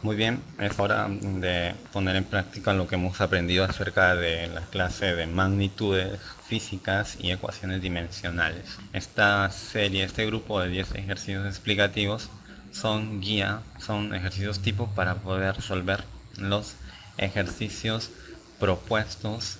Muy bien, es hora de poner en práctica lo que hemos aprendido acerca de la clase de magnitudes físicas y ecuaciones dimensionales. Esta serie, este grupo de 10 ejercicios explicativos son guía, son ejercicios tipo para poder resolver los ejercicios propuestos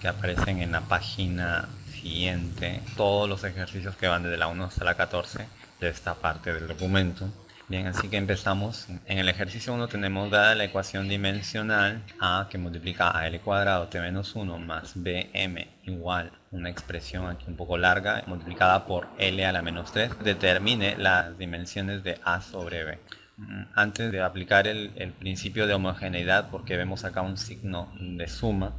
que aparecen en la página siguiente. Todos los ejercicios que van desde la 1 hasta la 14 de esta parte del documento. Bien, así que empezamos. En el ejercicio 1 tenemos dada la ecuación dimensional A que multiplica a L cuadrado T menos 1 más BM igual una expresión aquí un poco larga multiplicada por L a la menos 3 determine las dimensiones de A sobre B. Mm, antes de aplicar el, principio de homogeneidad, porque vemos acá un signo de suma,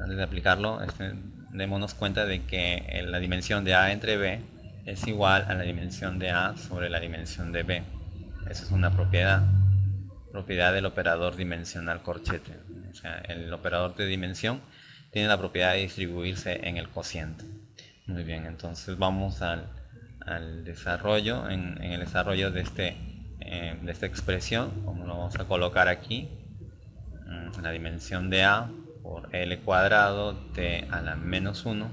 antes de aplicarlo, este, démonos cuenta de que la dimensión de A entre B es igual a la dimensión de A sobre la dimensión de B. Esa es una propiedad, propiedad del operador dimensional corchete. O sea, el operador de dimensión tiene la propiedad de distribuirse en el cociente. Muy bien, entonces vamos al, desarrollo, en, el desarrollo de, este, eh, de esta expresión, como lo vamos a colocar aquí, mm, la dimensión de A por L cuadrado T a la menos 1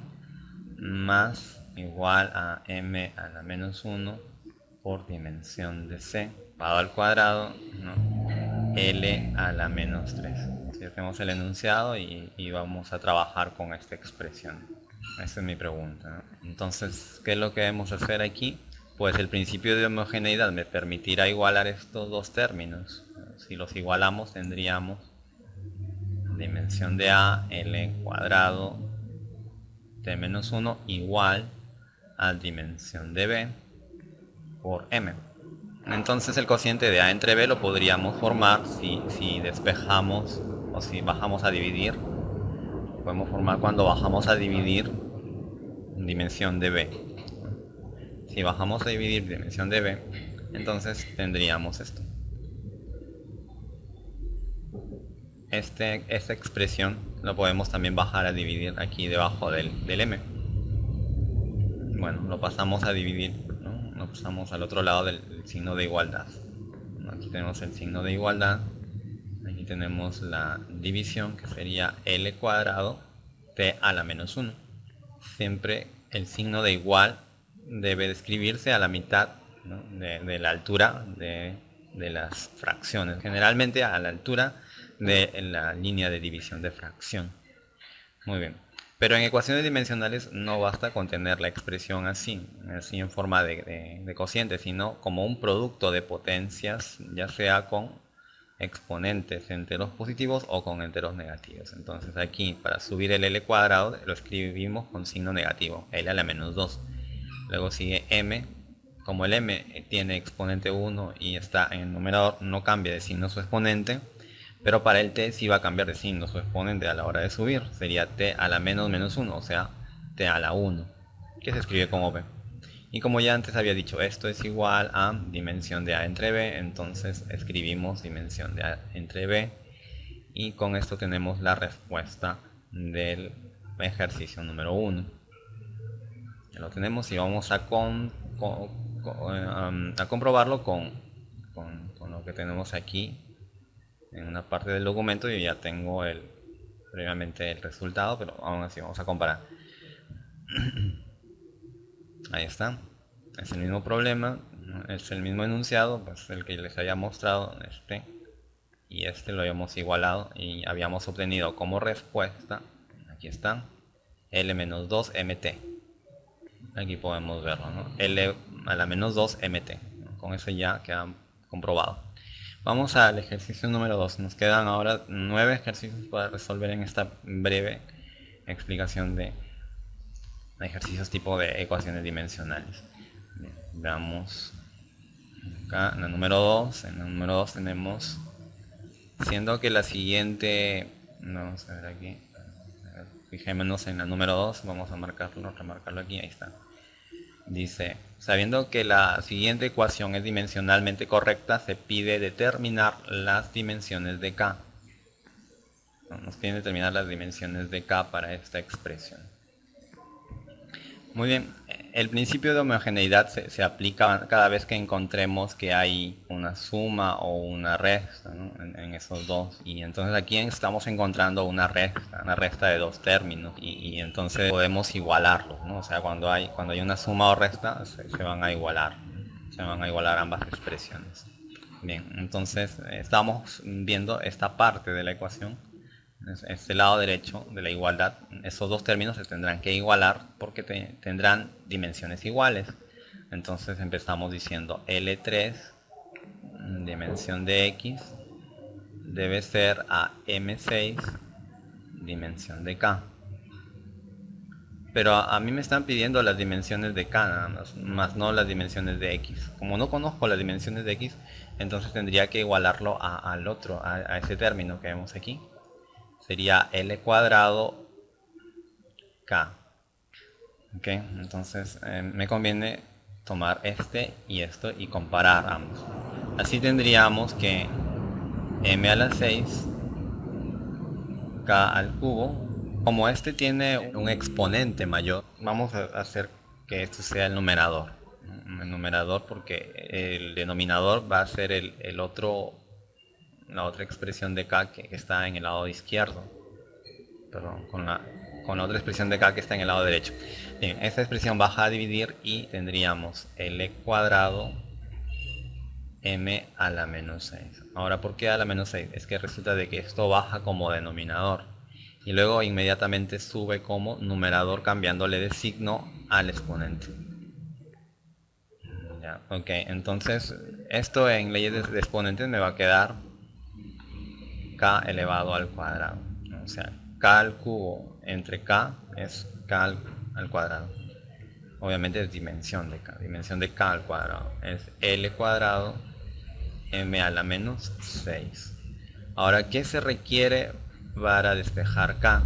más igual a M a la menos 1 por dimensión de C, al cuadrado, L a la menos 3. Si hacemos el enunciado y, vamos a trabajar con esta expresión. Esa es mi pregunta. Entonces, ¿qué es lo que debemos hacer aquí? Pues el principio de homogeneidad me permitirá igualar estos dos términos. Si los igualamos tendríamos dimensión de A, L cuadrado, T menos 1 igual a dimensión de B por m. Entonces el cociente de a entre b lo podríamos formar si, despejamos o si bajamos a dividir. podemos formar cuando bajamos a dividir dimensión de b. Si bajamos a dividir dimensión de b, entonces tendríamos esto. Este, esta expresión lo podemos también bajar a dividir aquí debajo del, del m. Bueno, lo pasamos a dividir nos pasamos al otro lado del, signo de igualdad. Aquí tenemos el signo de igualdad. Aquí tenemos la división que sería L cuadrado T a la menos 1. Siempre el signo de igual debe describirse a la mitad de, la altura de las fracciones. Generalmente a la altura de la línea de división de fracción. Muy bien. Pero en ecuaciones dimensionales no basta con tener la expresión así, así en forma de, cociente, sino como un producto de potencias, ya sea con exponentes enteros positivos o con enteros negativos. Entonces aquí para subir el L cuadrado lo escribimos con signo negativo, L a la menos 2. Luego sigue M, como el M tiene exponente 1 y está en el numerador, no cambia de signo su exponente, pero para el t sí va a cambiar de signo su exponente a la hora de subir. Sería t a la menos menos 1, o sea, t a la 1, que se escribe como b. Y como ya antes había dicho, esto es igual a dimensión de a entre b, entonces escribimos dimensión de a entre b. Y con esto tenemos la respuesta del ejercicio número 1. Ya lo tenemos y vamos a, con, eh, a comprobarlo con, con lo que tenemos aquí en una parte del documento y ya tengo el previamente el resultado, pero aún así vamos a comparar. Ahí está. Es el mismo problema, es el mismo enunciado, pues el que les había mostrado, este y este lo habíamos igualado y habíamos obtenido como respuesta, aquí está, L-2 MT. Aquí podemos verlo, L a la menos 2 MT. Con eso ya queda comprobado. Vamos al ejercicio número 2. Nos quedan ahora nueve ejercicios para resolver en esta breve explicación de ejercicios tipo de ecuaciones dimensionales. veamos acá en el número 2. En el número 2 tenemos, siendo que la siguiente, vamos a ver aquí, fijémonos en el número 2, vamos a marcarlo, remarcarlo aquí, ahí está. Dice, sabiendo que la siguiente ecuación es dimensionalmente correcta, se pide determinar las dimensiones de K. Nos piden determinar las dimensiones de K para esta expresión. Muy bien, el principio de homogeneidad se, aplica cada vez que encontremos que hay una suma o una resta en, esos dos. Y entonces aquí estamos encontrando una resta, una resta de dos términos. Y, entonces podemos igualarlos, ¿no? O sea, cuando hay, cuando hay una suma o resta, se, van a igualar. Se van a igualar ambas expresiones. Bien, entonces estamos viendo esta parte de la ecuación este lado derecho de la igualdad, esos dos términos se tendrán que igualar porque tendrán dimensiones iguales. Entonces empezamos diciendo L3, dimensión de X, debe ser a M6, dimensión de K. Pero a, mí me están pidiendo las dimensiones de K nada más, más no las dimensiones de X. Como no conozco las dimensiones de X, entonces tendría que igualarlo al otro, a ese término que vemos aquí sería L cuadrado K. Ok, entonces eh, me conviene tomar este y esto y comparar ambos. Así tendríamos que m a la 6 k al cubo. Como este tiene un exponente mayor, vamos a hacer que esto sea el numerador. El numerador porque el denominador va a ser el otro la otra expresión de k que está en el lado izquierdo. Perdón, con la, con la otra expresión de k que está en el lado derecho. Bien, esta expresión baja a dividir y tendríamos l cuadrado m a la menos 6. Ahora, ¿por qué a la menos 6? Es que resulta de que esto baja como denominador. Y luego inmediatamente sube como numerador cambiándole de signo al exponente. Ya, ok, entonces esto en leyes de exponentes me va a quedar k elevado al cuadrado. O sea, k al cubo entre k es k al, cuadrado. Obviamente es dimensión de k. Dimensión de k al cuadrado es l cuadrado m a la menos 6. Ahora, ¿qué se requiere para despejar k?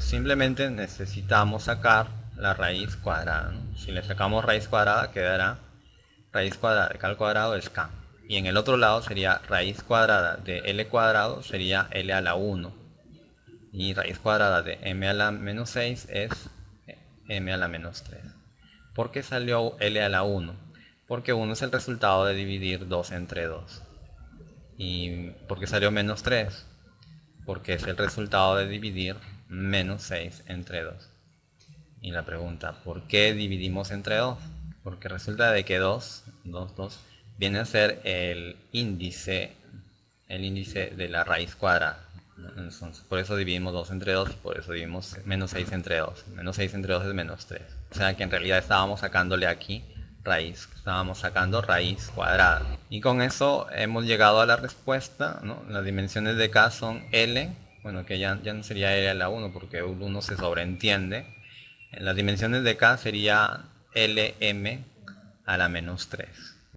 simplemente necesitamos sacar la raíz cuadrada. Si le sacamos raíz cuadrada, quedará raíz cuadrada de k al cuadrado es k y en el otro lado sería raíz cuadrada de l cuadrado sería l a la 1 y raíz cuadrada de m a la menos 6 es m a la menos 3 ¿por qué salió l a la 1? porque 1 es el resultado de dividir 2 entre 2 y ¿por qué salió menos 3? porque es el resultado de dividir menos 6 entre 2 y la pregunta ¿por qué dividimos entre 2? porque resulta de que 2 2, 2 viene a ser el índice el índice de la raíz cuadrada. Por eso dividimos 2 entre 2 y por eso dividimos menos 6 entre 2 menos 6 entre 2 es menos 3 o sea que en realidad estábamos sacándole aquí raíz estábamos sacando raíz cuadrada. Y con eso hemos llegado a la respuesta las dimensiones de k son l. Bueno que ya, ya no sería l a la 1 porque 1 se sobreentiende. Las dimensiones de k sería lm a la menos 3